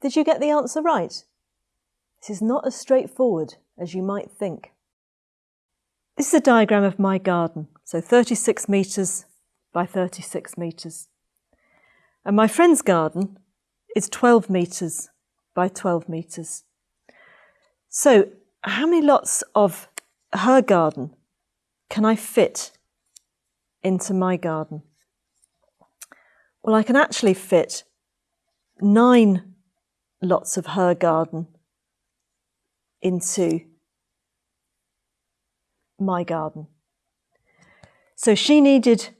Did you get the answer right? This is not as straightforward as you might think. This is a diagram of my garden, so 36 metres by 36 metres. And my friend's garden is 12 metres by 12 metres. So how many lots of her garden can I fit into my garden? Well, I can actually fit nine lots of her garden into my garden. So she needed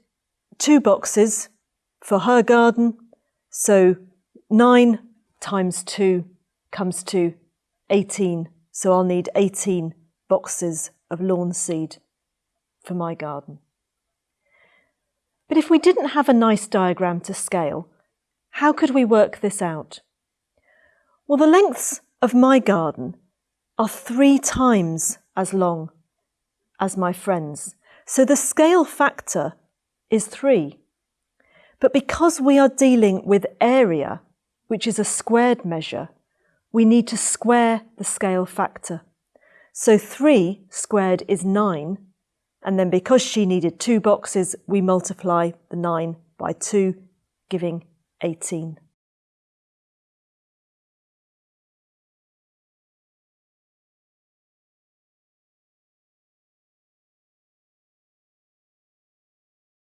two boxes for her garden. So nine times two comes to 18. So I'll need 18 boxes of lawn seed for my garden. But if we didn't have a nice diagram to scale, how could we work this out? Well, the lengths of my garden are three times as long as my friend's. So the scale factor is three. But because we are dealing with area, which is a squared measure, we need to square the scale factor. So 3 squared is 9, and then because she needed two boxes, we multiply the 9 by 2, giving 18.